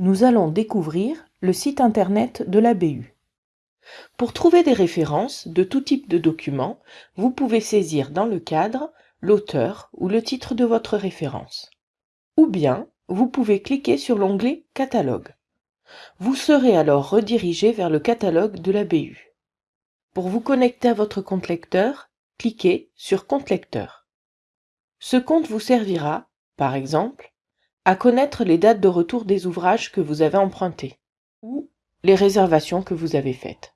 Nous allons découvrir le site internet de la BU. Pour trouver des références de tout type de documents, vous pouvez saisir dans le cadre l'auteur ou le titre de votre référence. Ou bien, vous pouvez cliquer sur l'onglet Catalogue. Vous serez alors redirigé vers le catalogue de la BU. Pour vous connecter à votre compte lecteur, cliquez sur Compte lecteur. Ce compte vous servira, par exemple, à connaître les dates de retour des ouvrages que vous avez empruntés ou les réservations que vous avez faites.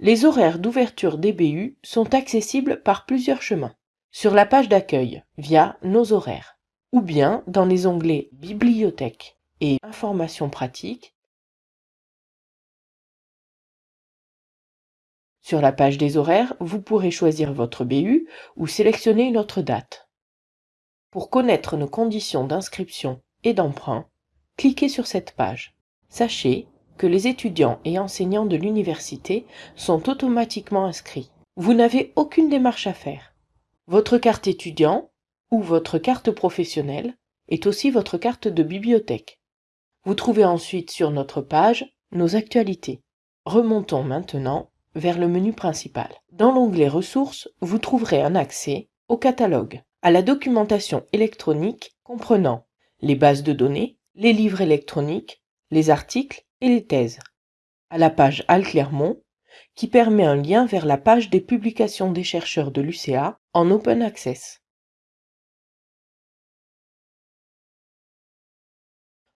Les horaires d'ouverture des BU sont accessibles par plusieurs chemins. Sur la page d'accueil, via Nos horaires, ou bien dans les onglets Bibliothèque et Informations pratiques. Sur la page des horaires, vous pourrez choisir votre BU ou sélectionner une autre date. Pour connaître nos conditions d'inscription et d'emprunt, cliquez sur cette page. Sachez que les étudiants et enseignants de l'université sont automatiquement inscrits. Vous n'avez aucune démarche à faire. Votre carte étudiant ou votre carte professionnelle est aussi votre carte de bibliothèque. Vous trouvez ensuite sur notre page nos actualités. Remontons maintenant vers le menu principal. Dans l'onglet Ressources, vous trouverez un accès au catalogue, à la documentation électronique comprenant les bases de données, les livres électroniques, les articles et les thèses, à la page Al Clermont, qui permet un lien vers la page des publications des chercheurs de l'UCA en open access.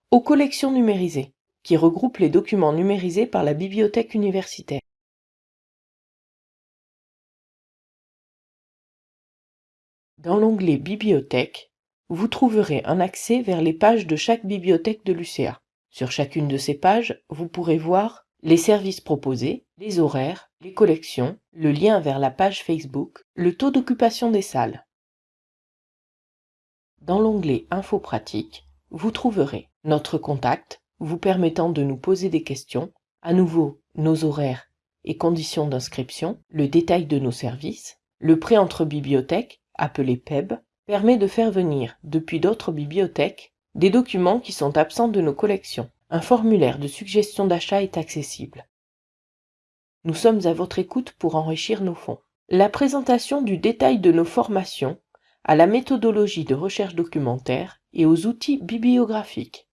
Aux collections numérisées, qui regroupent les documents numérisés par la bibliothèque universitaire. Dans l'onglet Bibliothèque, vous trouverez un accès vers les pages de chaque bibliothèque de l'UCA. Sur chacune de ces pages, vous pourrez voir les services proposés, les horaires, les collections, le lien vers la page Facebook, le taux d'occupation des salles. Dans l'onglet Infos pratiques, vous trouverez notre contact vous permettant de nous poser des questions, à nouveau nos horaires et conditions d'inscription, le détail de nos services, le prêt entre bibliothèques, appelé PEB, permet de faire venir, depuis d'autres bibliothèques, des documents qui sont absents de nos collections. Un formulaire de suggestion d'achat est accessible. Nous sommes à votre écoute pour enrichir nos fonds. La présentation du détail de nos formations, à la méthodologie de recherche documentaire et aux outils bibliographiques.